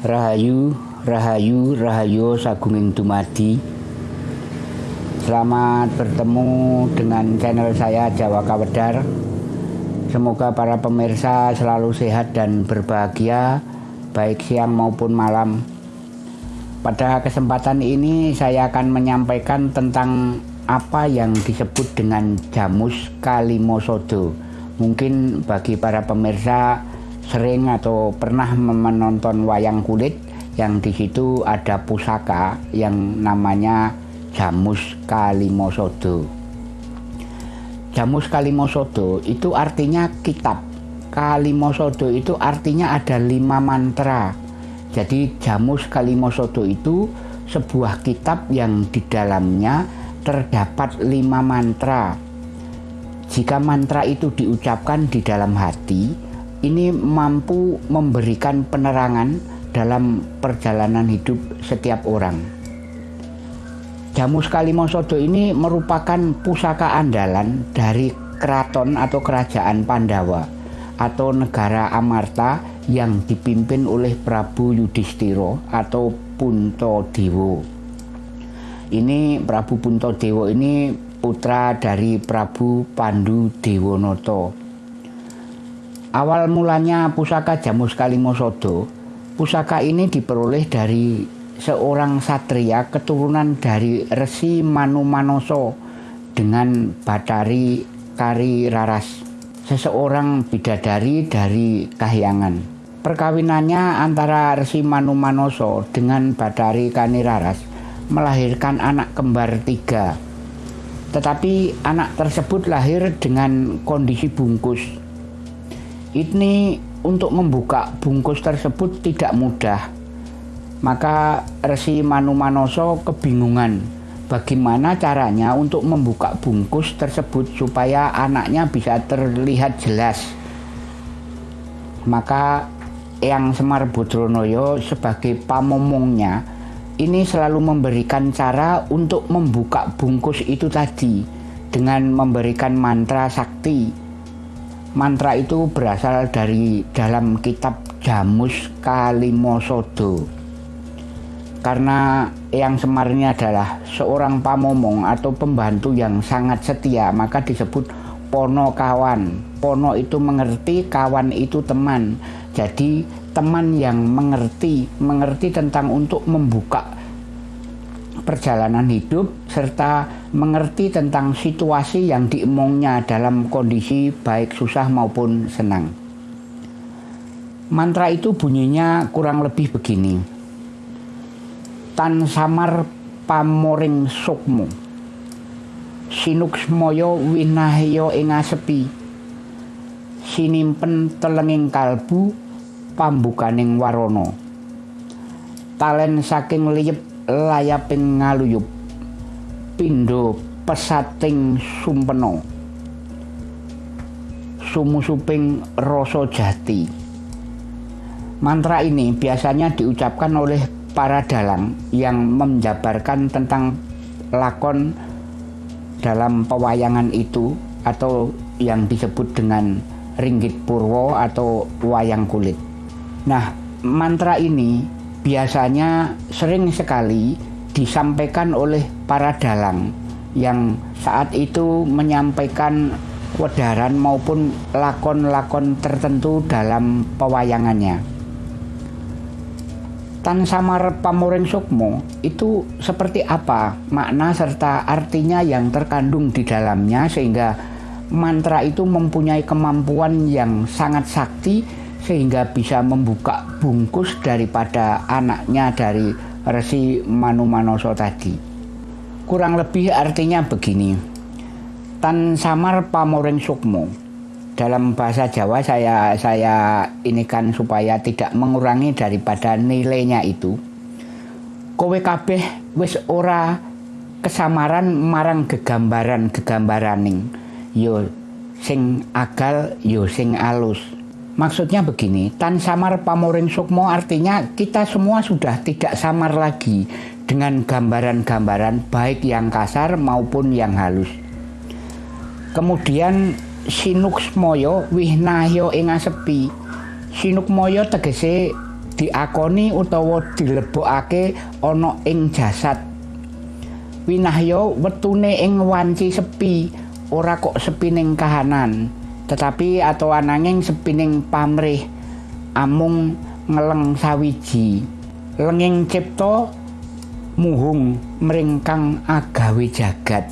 Rahayu, Rahayu, Rahayu Sagunging Dumadi. Selamat bertemu dengan channel saya Jawa Kawedar Semoga para pemirsa selalu sehat dan berbahagia Baik siang maupun malam. Pada kesempatan ini saya akan menyampaikan tentang apa yang disebut dengan Jamus Kalimosodo Mungkin bagi para pemirsa sering atau pernah menonton wayang kulit yang di situ ada pusaka yang namanya Jamus Kalimosodo. Jamus Kalimosodo itu artinya kitab. Kalimosodo itu artinya ada lima mantra. Jadi Jamus Kalimosodo itu sebuah kitab yang di dalamnya terdapat lima mantra. Jika mantra itu diucapkan di dalam hati, ini mampu memberikan penerangan dalam perjalanan hidup setiap orang. Jamus Kalimosodo ini merupakan pusaka andalan dari keraton atau kerajaan Pandawa atau negara Amarta yang dipimpin oleh Prabu Yudhistiro atau Punto Dewo. Ini Prabu Punto Dewo ini putra dari Prabu Pandu Dewonoto Awal mulanya pusaka Jamus Kalimosodo, pusaka ini diperoleh dari seorang satria keturunan dari Resi Manu Manoso dengan Batari Kari Raras, seseorang bidadari dari Kahyangan. Perkawinannya antara Resi Manu Manoso dengan Batari Kani Raras melahirkan anak kembar tiga. Tetapi anak tersebut lahir dengan kondisi bungkus ini untuk membuka bungkus tersebut tidak mudah. Maka Resi Manu Manoso kebingungan bagaimana caranya untuk membuka bungkus tersebut supaya anaknya bisa terlihat jelas. Maka yang Semar Bodronoyo sebagai pamomongnya ini selalu memberikan cara untuk membuka bungkus itu tadi dengan memberikan mantra sakti Mantra itu berasal dari dalam kitab Jamus Kalimosodo. Karena yang Semar adalah seorang pamomong atau pembantu yang sangat setia, maka disebut pono kawan. Pono itu mengerti, kawan itu teman. Jadi teman yang mengerti, mengerti tentang untuk membuka perjalanan hidup serta mengerti tentang situasi yang diemongnya dalam kondisi baik susah maupun senang. Mantra itu bunyinya kurang lebih begini. Tan samar pamoring sukmu. Sinuk semoyo winahyo inga sepi. Sinimpen telenging kalbu pambukaning warono. Talen saking liyep layaping ngaluyup. Pindo pesating sumpeno. Sumusuping rasa jati. Mantra ini biasanya diucapkan oleh para dalang yang menjabarkan tentang lakon dalam pewayangan itu atau yang disebut dengan ringgit purwo atau wayang kulit. Nah, mantra ini biasanya sering sekali disampaikan oleh para dalang yang saat itu menyampaikan wedaran maupun lakon-lakon tertentu dalam pewayangannya. Tan Samar Pamoring Sukmo itu seperti apa makna serta artinya yang terkandung di dalamnya sehingga mantra itu mempunyai kemampuan yang sangat sakti sehingga bisa membuka bungkus daripada anaknya dari Resi Manu Manoso tadi. Kurang lebih artinya begini. Tan samar pamoring sukmo. Dalam bahasa Jawa saya saya ini kan supaya tidak mengurangi daripada nilainya itu. Kowe kabeh wis ora kesamaran marang gegambaran gegambaraning yo sing agal yo sing alus Maksudnya begini, tan samar pamoring sukmo artinya kita semua sudah tidak samar lagi dengan gambaran-gambaran baik yang kasar maupun yang halus. Kemudian sinuk moyo wihnahyo inga sepi. Sinuk moyo tegese diakoni utawa dilebokake ana ing jasad winahya wetune ing wanci sepi ora kok sepining kahanan tetapi atau ananging sepining pamrih amung ngeleng sawiji. Lenging cipta muhung meringkang agawe jagat.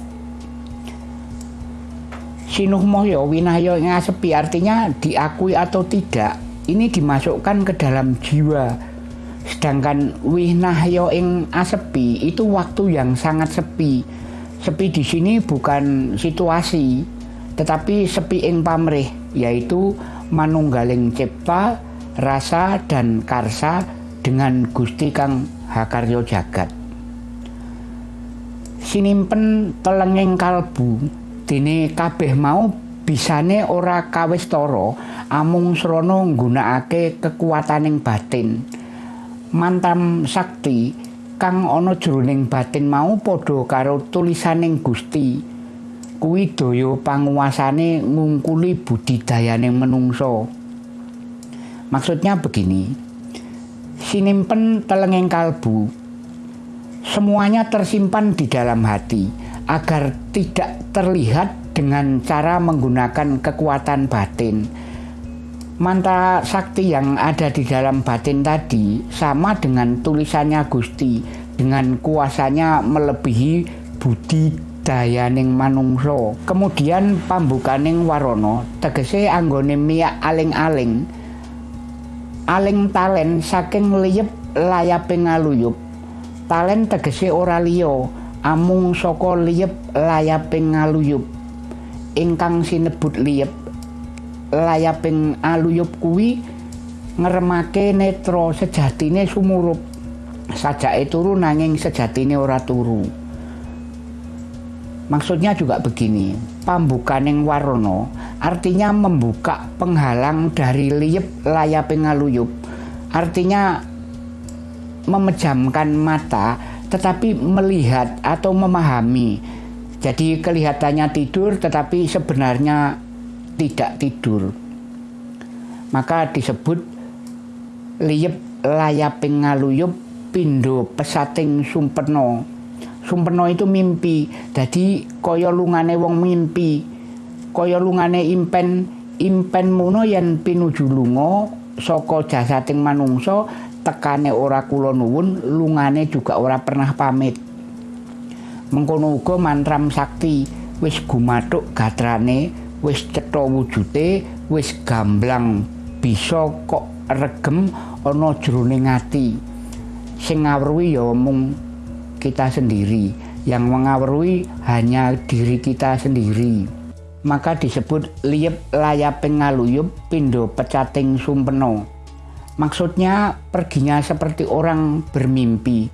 Sinuh moyo winahyo ngasepi artinya diakui atau tidak ini dimasukkan ke dalam jiwa. Sedangkan winahyo ing asepi itu waktu yang sangat sepi. Sepi di sini bukan situasi tetapi sepi ing pamrih yaitu manunggaling cipta rasa dan karsa dengan Gusti Kang Hakaryo Jagat. Sinimpen telenging kalbu dene kabeh mau bisane ora kawis toro amung srana nggunakake kekuataning batin. Mantam sakti kang ana jroning batin mau padha karo tulisaning Gusti. Kuwi daya panguasane ngungkuli budidayaning menungso. Maksudnya begini, sinimpen telengeng kalbu, semuanya tersimpan di dalam hati agar tidak terlihat dengan cara menggunakan kekuatan batin. Mantra sakti yang ada di dalam batin tadi sama dengan tulisannya Gusti dengan kuasanya melebihi budi dayaning manungso. Kemudian pambukaning warono tegese anggone miyak aling-aling. Aling talen saking liyep layape ngaluyup. Talen tegese ora liya. Amung saka liyep layape ngaluyup. Ingkang sinebut liyep layaping aluyup kuwi ngeremake netra sejatine sumurup. Sajake turu nanging sejatine ora turu maksudnya juga begini pambukaning warna artinya membuka penghalang dari liep layap ngaluyup. Artinya memejamkan mata tetapi melihat atau memahami. Jadi kelihatannya tidur tetapi sebenarnya tidak tidur. Maka disebut liep layaping ngaluyup pindo pesating sumpeno sumpeno itu mimpi. Jadi kaya lungane wong mimpi. Kaya lungane impen impen mono yen pinuju lunga saka jasating manungsa tekane ora kula nuwun lungane juga ora pernah pamit. Mengkono uga mantram sakti wis gumathuk gatrane wis cetha wujute wis gamblang. Bisa kok regem ana jroning ati. Sing ngawruhi ya mung kita sendiri yang mengawruhi hanya diri kita sendiri maka disebut liep layaping ngaluyup pindo pecating sumpeno. Maksudnya perginya seperti orang bermimpi.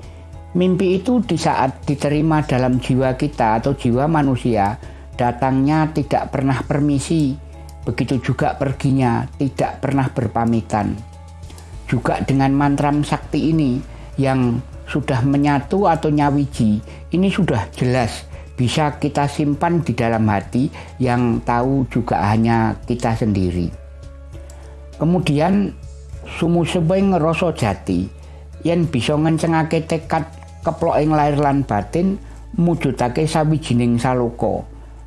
Mimpi itu di saat diterima dalam jiwa kita atau jiwa manusia, datangnya tidak pernah permisi. Begitu juga perginya tidak pernah berpamitan. Juga dengan mantram sakti ini yang sudah menyatu atau nyawiji, ini sudah jelas bisa kita simpan di dalam hati yang tahu juga hanya kita sendiri. Kemudian sumu sebeng rasa jati yang bisa ngencengake tekad keplok ing lahir lan batin mujudake sawijining saloko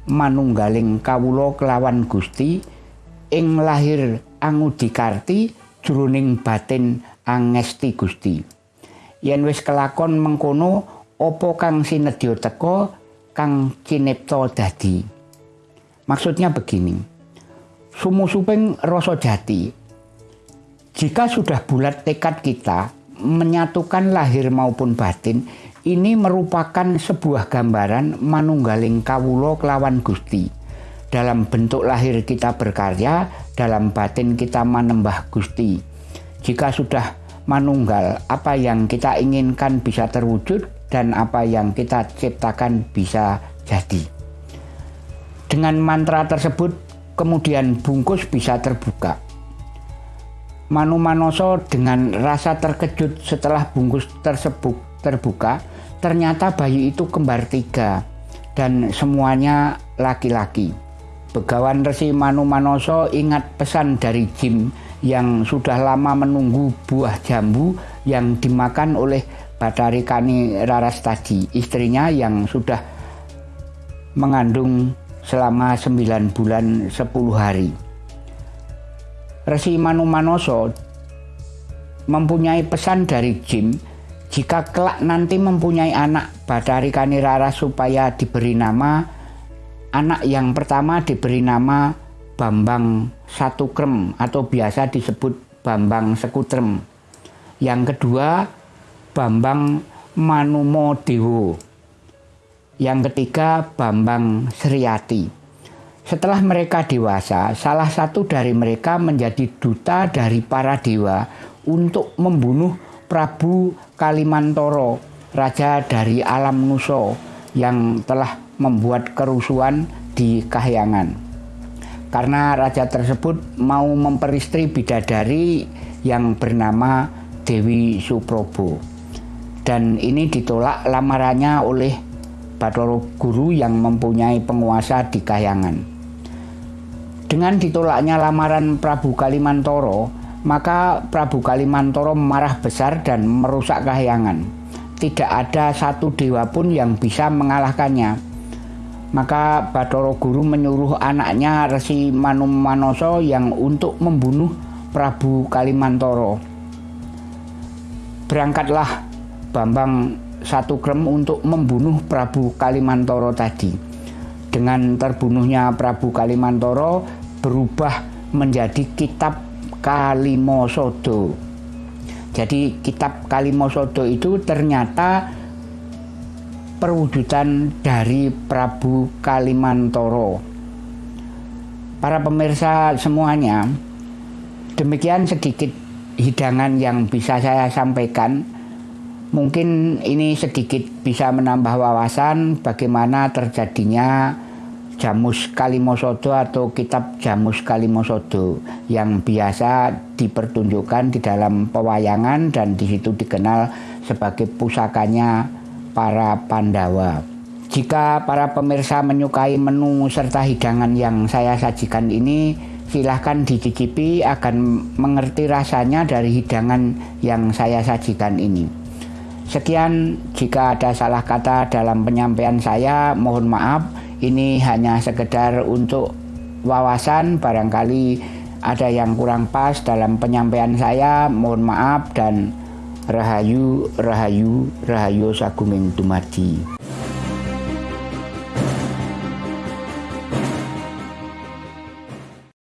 manunggaling kawula kelawan Gusti ing lahir angudikarti jroning batin angesti Gusti. Yen wis kelakon mengkono apa kang sinedya teka kang cinipta dadi. Maksudnya begini, sumu-suping rasa jati. Jika sudah bulat tekad kita menyatukan lahir maupun batin, ini merupakan sebuah gambaran manunggaling kawulo kelawan Gusti. Dalam bentuk lahir kita berkarya, dalam batin kita menembah Gusti. Jika sudah manunggal, apa yang kita inginkan bisa terwujud, dan apa yang kita ciptakan bisa jadi. Dengan mantra tersebut, kemudian bungkus bisa terbuka. Manu Manoso dengan rasa terkejut setelah bungkus tersebut terbuka, ternyata bayi itu kembar tiga dan semuanya laki-laki. Begawan Resi Manu Manoso ingat pesan dari Jim yang sudah lama menunggu buah jambu yang dimakan oleh Batari Kani Raras tadi, istrinya yang sudah mengandung selama 9 bulan 10 hari. Resi Manu Manoso mempunyai pesan dari Jim jika kelak nanti mempunyai anak Batari Kani Raras supaya diberi nama anak yang pertama diberi nama Bambang Satukrem atau biasa disebut Bambang Sekutrem. Yang kedua Bambang Manumo Dewo. Yang ketiga Bambang Sriati. Setelah mereka dewasa, salah satu dari mereka menjadi duta dari para dewa untuk membunuh Prabu Kalimantoro, raja dari alam Nuso yang telah membuat kerusuhan di Kahyangan. Karena raja tersebut mau memperistri bidadari yang bernama Dewi Suprobo dan ini ditolak lamarannya oleh Bathara Guru yang mempunyai penguasa di Kahyangan. Dengan ditolaknya lamaran Prabu Kalimantoro, maka Prabu Kalimantoro marah besar dan merusak Kahyangan. Tidak ada satu dewa pun yang bisa mengalahkannya. Maka Bathara Guru menyuruh anaknya Resi Manum Manoso yang untuk membunuh Prabu Kalimantoro. Berangkatlah Bambang satu krem untuk membunuh Prabu Kalimantoro tadi. Dengan terbunuhnya Prabu Kalimantoro berubah menjadi kitab Kalimosodo. Jadi kitab Kalimosodo itu ternyata perwujudan dari Prabu Kalimantoro. Para pemirsa semuanya, demikian sedikit hidangan yang bisa saya sampaikan Mungkin ini sedikit bisa menambah wawasan bagaimana terjadinya Jamus Kalimosodo atau kitab Jamus Kalimosodo yang biasa dipertunjukkan di dalam pewayangan dan di situ dikenal sebagai pusakanya para Pandawa. Jika para pemirsa menyukai menu serta hidangan yang saya sajikan ini, silahkan dicicipi akan mengerti rasanya dari hidangan yang saya sajikan ini. Sekian jika ada salah kata dalam penyampaian saya, mohon maaf. Ini hanya sekedar untuk wawasan, barangkali ada yang kurang pas dalam penyampaian saya, mohon maaf dan rahayu, rahayu, rahayu sagunging dumadi.